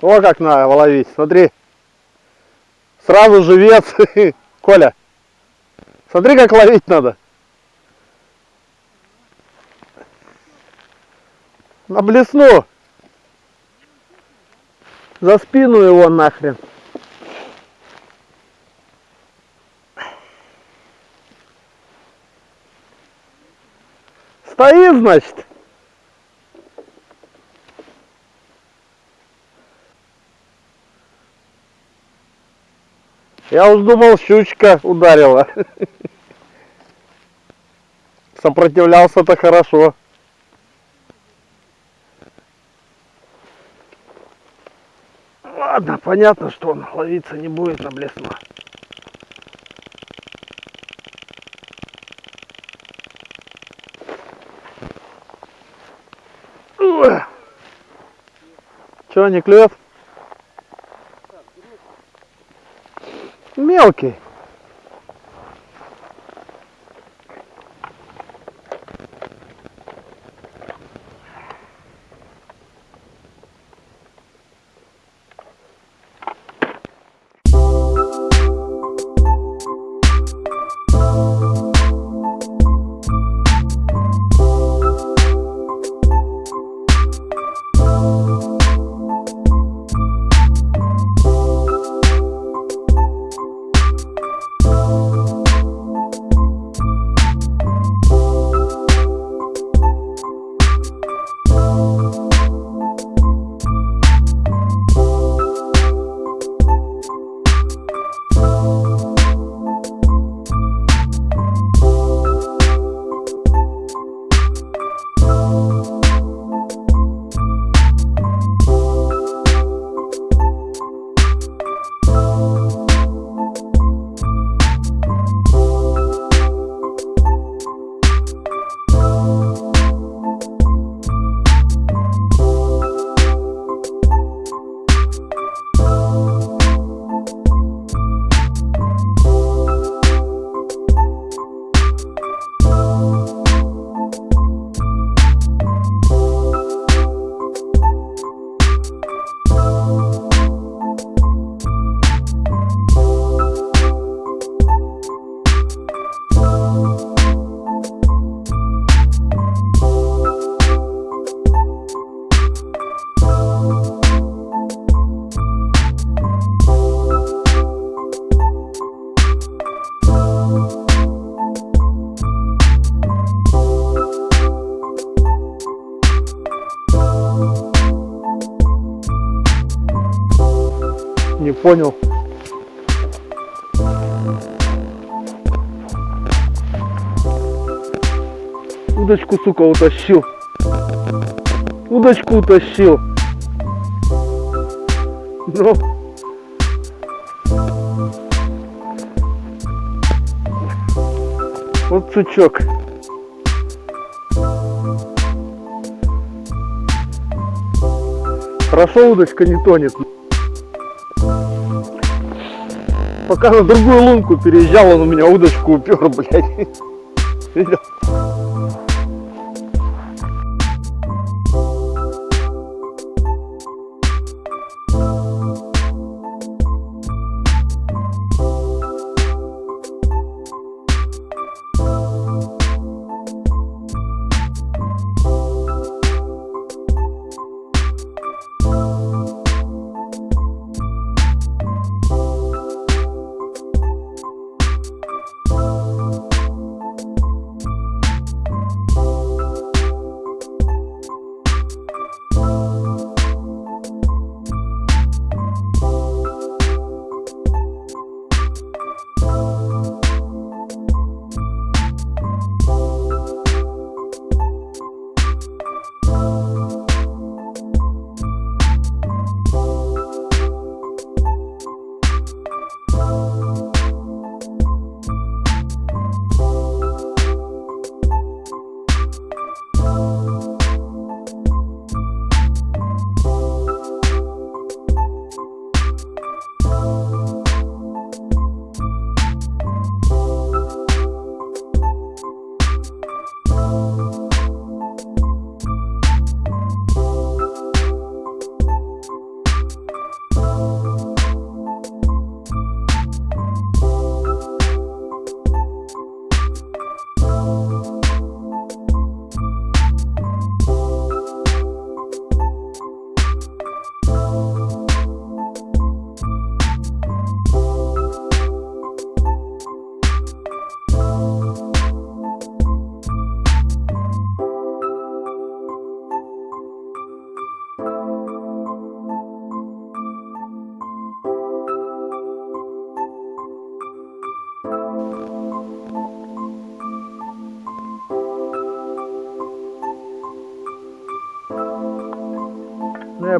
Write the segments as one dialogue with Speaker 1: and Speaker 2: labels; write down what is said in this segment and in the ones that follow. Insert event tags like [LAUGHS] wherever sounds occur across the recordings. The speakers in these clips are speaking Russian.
Speaker 1: О, как надо ловить, смотри. Сразу живец. [LAUGHS] Коля, смотри, как ловить надо. На блесну. За спину его нахрен. Стоит, значит. Я уж думал, щучка ударила. Сопротивлялся-то хорошо. Ладно, понятно, что он ловиться не будет на блесну. Че, не клюет? okay. Понял. Удочку, сука, утащил. Удочку утащил. Ну. Вот сучок. Хорошо удочка не тонет. Пока на другую лунку переезжал, он у меня удочку упер, [LAUGHS] блядь. Видел?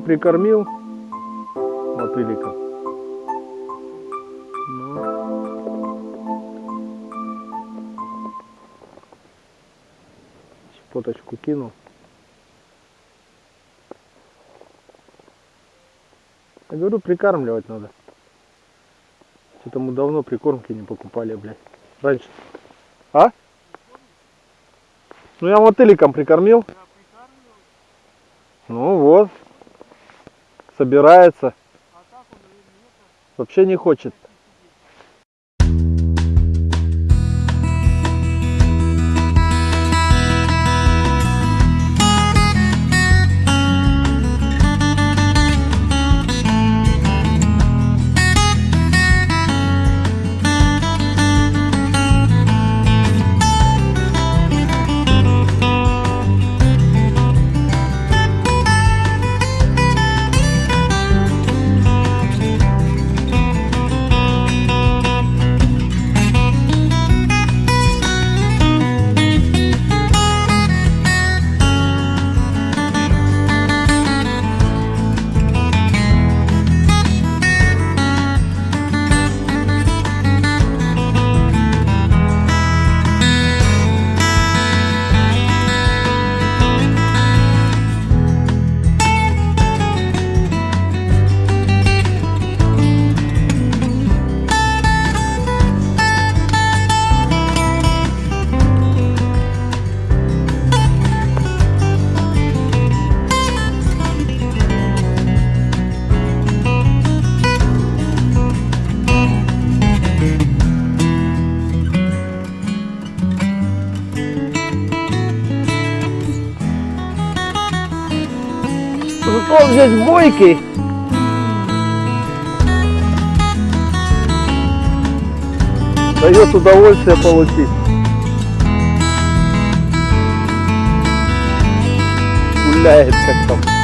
Speaker 1: Прикормил мотыликом. Ну. Щепоточку кинул. Я говорю, прикармливать надо. Что-то мы давно прикормки не покупали, блядь. Раньше. А? Ну я мотыликом прикормил. Ну вот. Собирается. Вообще не хочет. Здесь бойкий. Дает удовольствие получить. Гуляет как там.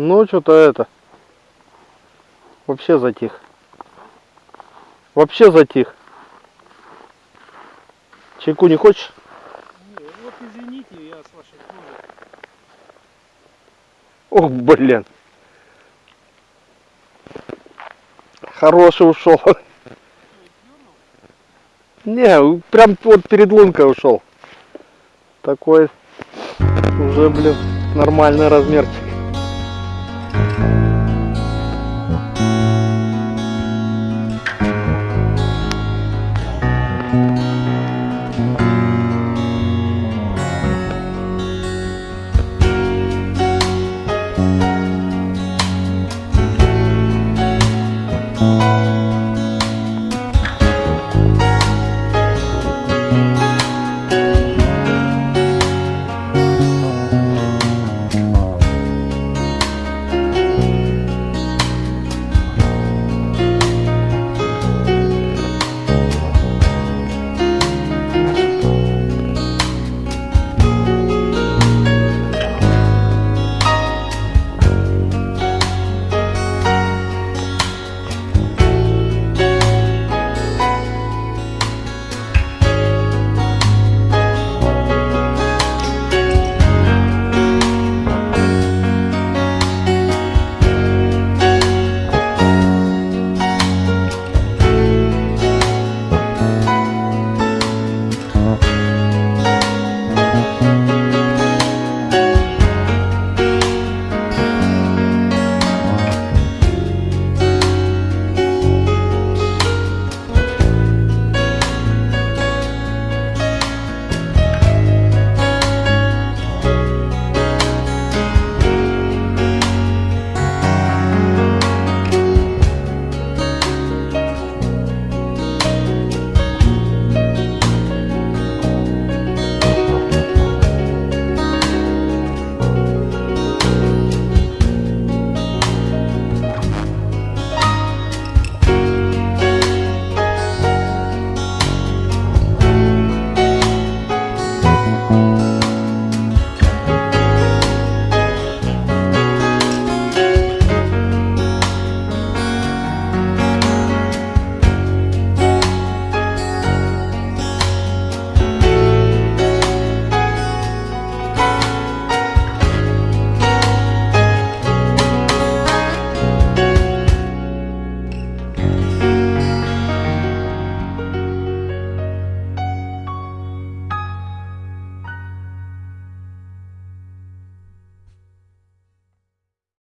Speaker 1: Ну, что-то это. Вообще затих. Вообще затих. Чайку не хочешь?
Speaker 2: Не, вот извините, я с вашей.
Speaker 1: Ох, блин. Хороший ушел. Не, прям вот перед лункой ушел. Такой уже, блин, нормальный размерчик.